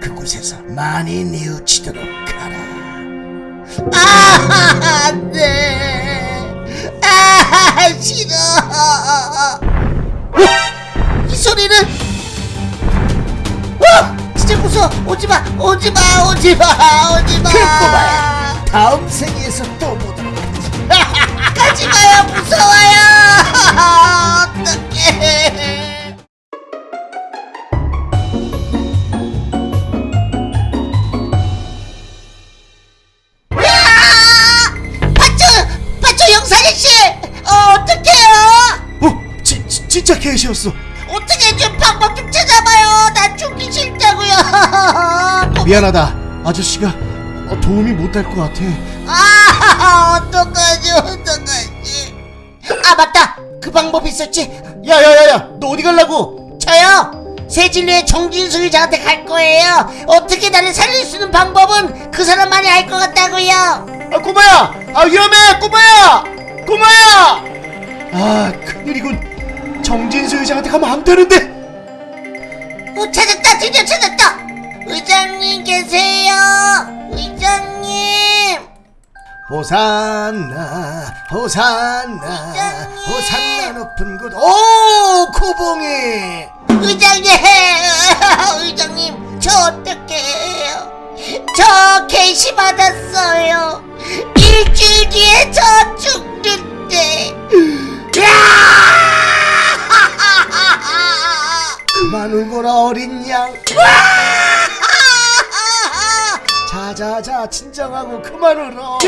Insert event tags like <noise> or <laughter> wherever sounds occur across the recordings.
그곳에서 많이 뉘우치도록 하라. 아, 안 돼. 아, 싫어. 어? 이 소리는? 어? 진짜 무서워. 오지 마, 오지 마, 오지 마, 오지 마. 그 꼬마야, 다음 생에서 또 보도록 하지. <laughs> 가지 마요, 무서워요. <laughs> 어떡해. 진짜 개시였어. 어떻게 좀 방법 좀 찾아봐요. 나 죽기 싫다고요. <laughs> 미안하다. 아저씨가 어, 도움이 못될것 같아. 아, <laughs> 어떡하지, 어떡하지. 아, 맞다. 그 방법 있었지. 야야야야, 너 어디 갈라고? 저요. 세진리의 정진수 의장한테 갈 거예요. 어떻게 나를 살릴 수 있는 방법은 그 사람만이 알 것 같다고요. 아 꼬마야, 아 위험해, 꼬마야, 꼬마야. 아 큰일이군. 정진수 의장한테 가면 안 되는데. 어, 찾았다. 드디어 찾았다. 의장님 계세요. 의장님. 호산나, 호산나, 의장님. 호산나 높은 곳. 오, 코봉이. 의장님, 그만 울거라 어린 양. 자자자 진정하고 그만 울어.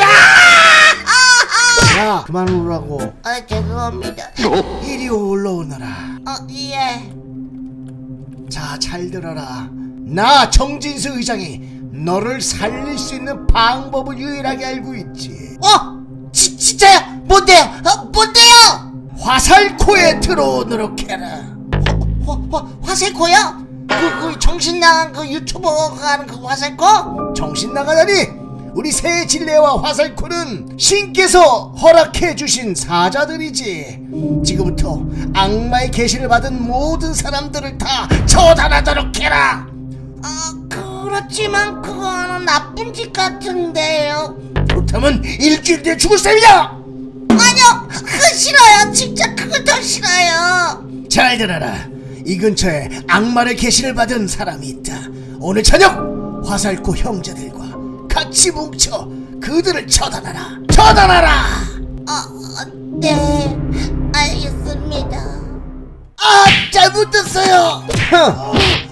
야 그만 울라고. 아, 죄송합니다. 이리 올라오너라. 어, 예. 자, 잘 들어라. 나 정진수 의장이 너를 살릴 수 있는 방법을 유일하게 알고 있지. 어, 지, 진짜요? 뭔데요? 어, 뭔데요? 화살코에 들어오도록 해라. 화, 화, 화살코요? 그, 그 정신 나간 그 유튜버가 하는 그 화살코? 정신 나가다니. 우리 새 진례와 화살코는 신께서 허락해 주신 사자들이지. 지금부터 악마의 계시를 받은 모든 사람들을 다 처단하도록 해라. 아, 그렇지만 그거는 나쁜 짓 같은데요. 그렇다면 일주일 뒤에 죽을 셈이야. 아니요, 그거 싫어요. 진짜 그거 더 싫어요. 잘 들어라. 이 근처에 악마의 계시를 받은 사람이 있다. 오늘 저녁 화살코 형제들과 같이 뭉쳐 그들을 처단하라. 처단하라. 어, 어, 네, 알겠습니다. 아 잘못됐어요.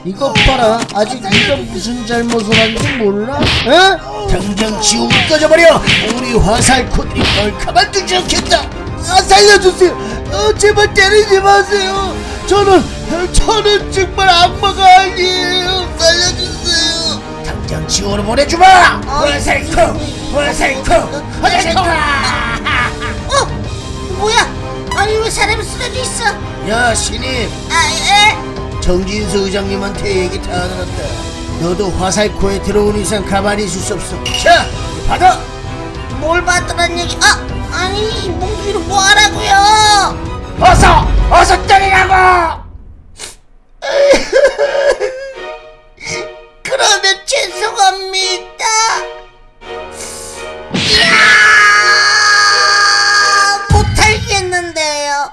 이것 봐라 아직 네가 무슨 잘못을 한지 몰라? 어? 당장 지옥을 꺼져버려. 우리 화살코들이 널 가만두지 않겠다. 아, 살려주세요. 어, 제발 때리지 마세요. 저는 저는 정말 악마가 아니에요. 살려주세요. 당장 지옥으로 보내주마. 화살코, 화살코, 화살코. 어, 뭐야? 아니 왜 사람이 쓰러져 있어? 야 신입, 아, 예. 정진수 의장님한테 얘기 다 들었다. 너도 화살코에 들어온 이상 가만히 있을 수 없어. 자, 받아. 뭘 받으란 얘기? 아, 아니 이 몽둥이로 뭐 하라고요? 어서, 어서 때리라고. <laughs> 그러면 죄송합니다. 이야, 못하겠는데요.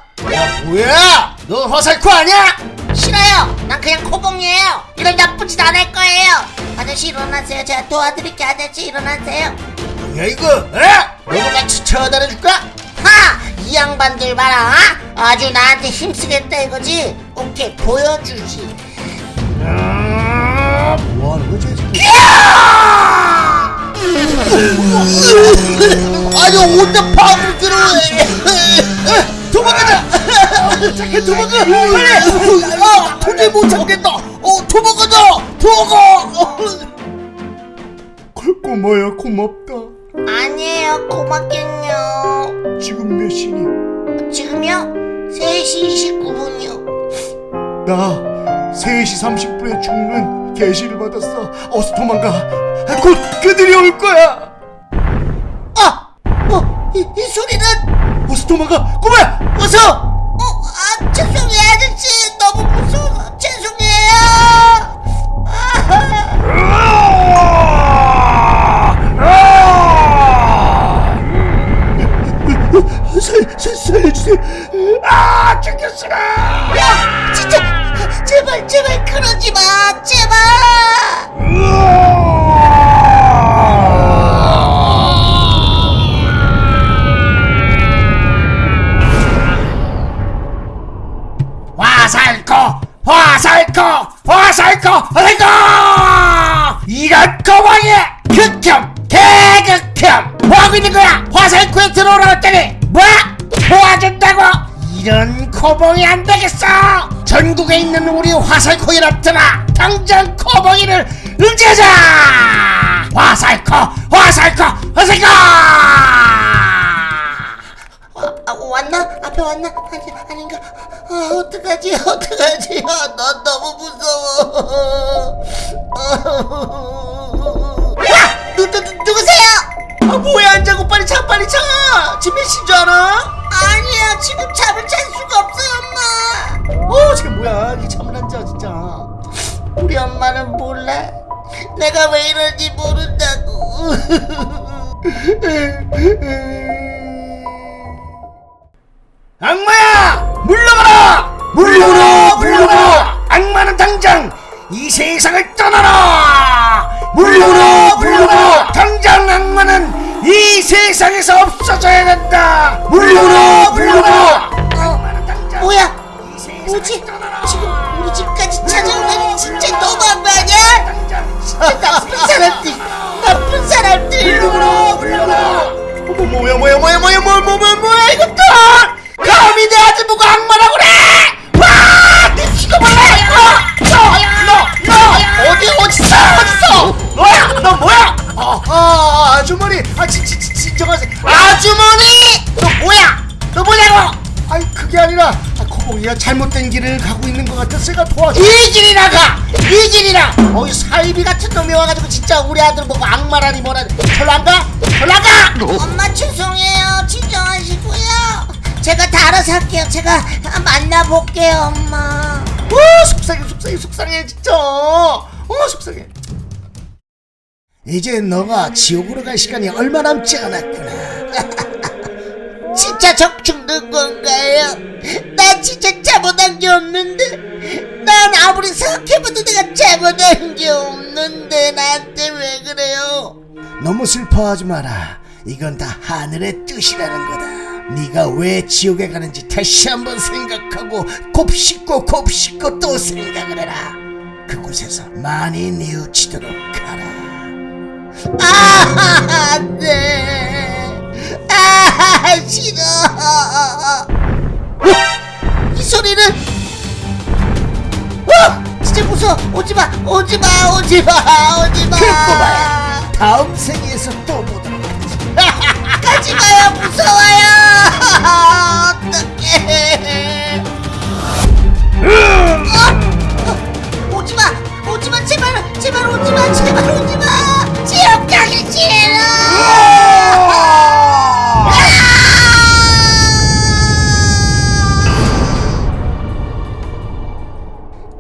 뭐야? 너 화살코 아니야? 싫어요. 난 그냥 코봉이에요. 이런 나쁜 짓 안 할 거예요. 아저씨 일어나세요. 제가 도와드릴게요. 아저씨 일어나세요. 뭐야 이거? 에? 너도 같이 처단해줄까? 하! 이 양반들 봐라. 아주 나한테 힘쓰겠다 이거지. 오케이 보여주지. 뭐하는 거지 지금? 아니 혼자 밥을 들어. 도망가자! 잠깐 도망가! 빨리! 아, 도저히 못 참겠다! 어, 도망가자! 도망가! 꼬마야 고맙다. 아니에요. 고맙겠요. 지금 몇 시니? 지금요? 3시 29분이요. 나 3시 30분에 죽는 계시를 받았어. 어서 도망가. 곧 그들이 올 거야. 아! 어! 이, 이 소리는 어서 도망가. 꼬마야 어서! 어? 아 죄송해요. 아저씨 너무 무서워. 죄송해요. 아! 아! 아! 살려주세요. 거야 화살코에 들어오라 했더니 뭐? 도와준다고? 이런 코봉이 안 되겠어 전국에 있는 우리 화살코이랍더나 당장 코봉이를 응제하자 화살코 화살코 화살코 아, 왔나? 앞에 왔나? 아니, 아닌가? 아, 어떡하지? 어떡하지? 아, 나 너무 무서워. 야! 누, 누, 누, 누구세요? 아 뭐야 안 자고 빨리 차 빨리 차! 지금 몇 시인 줄 알아? 아니야, 지금 잠을 잘 수가 없어요, 엄마. 어 지금 뭐야? 이 잠을 안 자 진짜. 우리 엄마는 몰라. 내가 왜 이런지 모른다고. <laughs> 악마야! 물러가라! 물러가라! 물러가라! 악마는 당장 이 세상을 떠나라! 물러가라! 물러가라! 당장 악마는 이 세상에서 없어져야 된다 물러가라 악마는 당장 뭐야? 뭐지? 지금 우리 집까지 찾아오다니 진짜 너무한 거 아니야? 진짜 나쁜 <laughs> 아 아주머니 아 진, 진, 진, 진정하세요 아주머니 너 뭐야 너 뭐냐고 아니 그게 아니라 아, 코봉이가 잘못된 길을 가고 있는 것 같아서 제가 도와줘 이 길이나 가 이 길이나 어이 사이비 같은 놈이 와가지고 진짜 우리 아들 보고 악마라니 뭐라니 절로 안 가? 절로 안 가? 엄마 죄송해요. 진정하시고요. 제가 다 알아서 할게요. 제가 만나볼게요, 엄마. 와 속상해 속상해 속상해 진짜 어 속상해 이제 너가 지옥으로 갈 시간이 얼마 남지 않았구나 <laughs> 진짜 적 죽는 건가요? 나 진짜 잘못한 게 없는데. 난 아무리 생각해봐도 내가 잘못한 게 없는데 나한테 왜 그래요? 너무 슬퍼하지 마라 이건 다 하늘의 뜻이라는 거다 네가 왜 지옥에 가는지 다시 한번 생각하고 곱씹고 곱씹고 또 생각을 해라 그곳에서 많이 뉘우치도록 가라 아, 안 돼. 아, 싫어. 어? 이 소리는? 어? 진짜 무서워. 오지 마, 오지 마, 오지 마, 오지 마. 그꼬마야 다음 생에서 또 보도록 하지 가지 마요, 무서워요. 어떡해. 어? 어? 오지 마, 오지 마, 제발, 제발 오지 마, 제발 오지 마.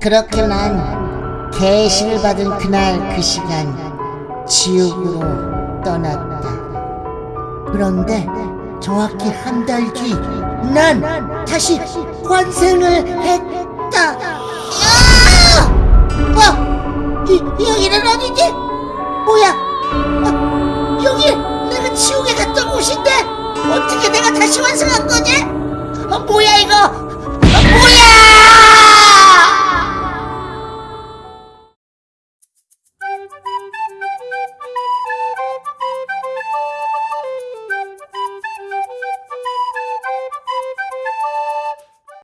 그렇게 난 계시를 받은 그날 그 시간 지옥으로 떠났다. 그런데 정확히 한 달 뒤 난 다시 환생을 했다. 야! 어? 이, 여기는 어디지? 뭐야? 어, 여기 내가 지옥에 갔던 곳인데 어떻게 내가 다시 환생한 거지? 어, 뭐야 이거?